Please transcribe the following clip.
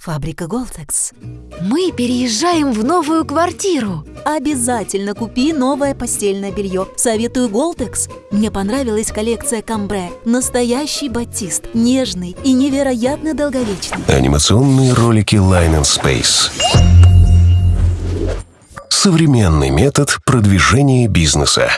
Фабрика Голтекс. Мы переезжаем в новую квартиру. Обязательно купи новое постельное белье. Советую Голтекс. Мне понравилась коллекция Камбре. Настоящий батист, нежный и невероятно долговечный. Анимационные ролики Line and Space. Современный метод продвижения бизнеса.